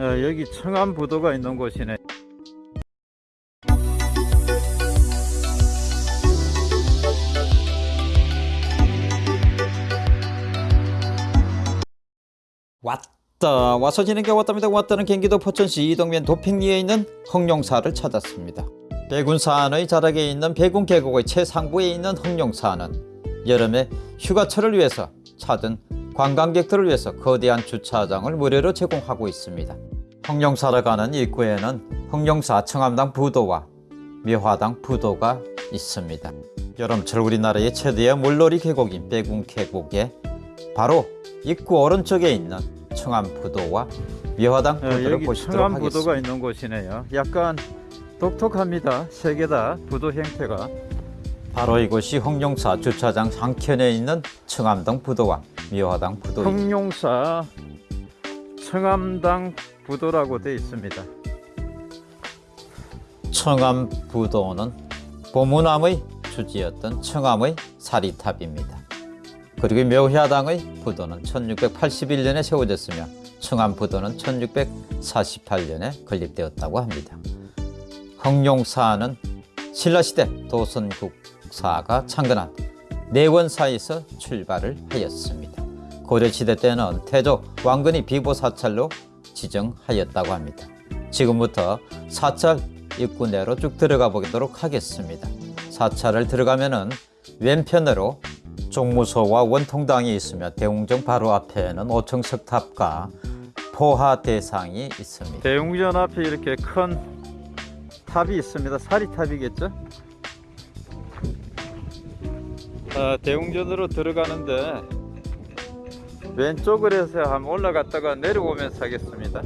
어, 여기 청암부도가 있는 곳이네. 왔다 와서 지는 게 왔답니다. 왔다는 경기도 포천시 이동면 도평리에 있는 흑룡사를 찾았습니다. 백운산의 자락에 있는 백운 계곡의 최상부에 있는 흑룡사는 여름에 휴가철을 위해서 찾은 관광객들을 위해서 거대한 주차장을 무료로 제공하고 있습니다 흑룡사를 가는 입구에는 흑룡사 청암당 부도와 묘화당 부도가 있습니다 여름철 우리나라의 최대의 물놀이 계곡인 백운 계곡에 바로 입구 오른쪽에 있는 청암부도와 묘화당 어, 부도를 여기 보시도록 하겠습니다. 청암부도가 있는 곳이네요. 약간 독특합니다. 세 개 다 부도 형태가. 바로 이곳이 홍룡사 주차장 한켠에 있는 청암당 부도와 묘화당 부도입니다. 청룡사 청암당 부도라고 되어 있습니다. 청암 부도는 보문암의 주지였던 청암의 사리탑입니다. 그리고 묘화당의 부도는 1681년에 세워졌으며 청암 부도는 1648년에 건립되었다고 합니다. 흑룡사는 신라시대 도선국사가 창건한 내원사에서 출발을 하였습니다. 고려시대 때는 태조 왕건이 비보사찰로 지정하였다고 합니다. 지금부터 사찰 입구 내로 쭉 들어가 보도록 하겠습니다. 사찰을 들어가면 은 왼편으로 종무소와 원통당이 있으며 대웅정 바로 앞에는 오청 석탑과 포화 대상이 있습니다. 대웅전 앞에 이렇게 큰 탑이 있습니다. 사리탑이겠죠? 아, 대웅전으로 들어가는데 왼쪽을 해서 한번 올라갔다가 내려오면서 하겠습니다.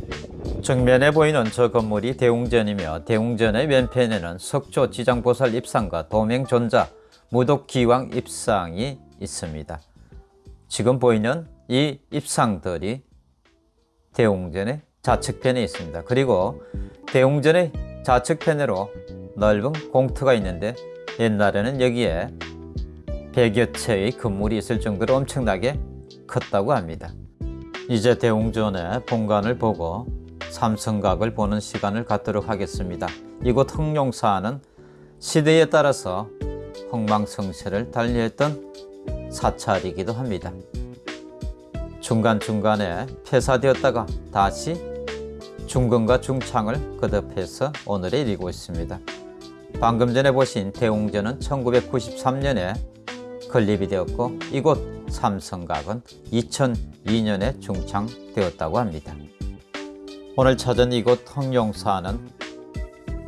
정면에 보이는 저 건물이 대웅전이며 대웅전의 왼편에는 석조 지장보살 입상과 도명존자 무독기왕 입상이 있습니다. 지금 보이는 이 입상들이 대웅전의 좌측편에 있습니다. 그리고 대웅전의 좌측편으로 넓은 공터가 있는데 옛날에는 여기에 100여 채의 건물이 있을 정도로 엄청나게 컸다고 합니다. 이제 대웅전의 본관을 보고 삼성각을 보는 시간을 갖도록 하겠습니다. 이곳 흑룡사는 시대에 따라서 흥망성쇠를 달리했던 사찰이기도 합니다. 중간중간에 폐사되었다가 다시 중근과 중창을 거듭해서 오늘에 이르고 있습니다. 방금 전에 보신 대웅전은 1993년에 건립이 되었고 이곳 삼성각은 2002년에 중창되었다고 합니다. 오늘 찾은 이곳 흑룡사는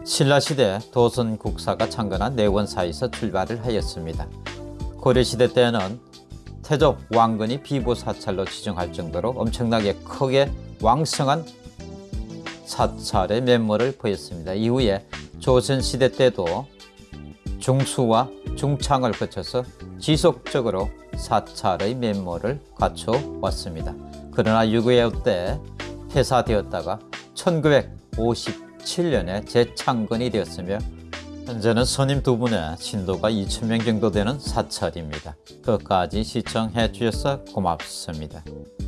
신라시대 도선국사가 창건한 내원사에서 출발을 하였습니다. 고려시대 때는 태조 왕건이 비보사찰로 지정할 정도로 엄청나게 크게 왕성한 사찰의 면모를 보였습니다. 이후에 조선시대 때도 중수와 중창을 거쳐서 지속적으로 사찰의 면모를 갖춰 왔습니다. 그러나 6.25 때 폐사되었다가 1957년에 재창건이 되었으며 현재는 선임 두 분의 신도가 2,000명 정도 되는 사찰입니다. 끝까지 시청해 주셔서 고맙습니다.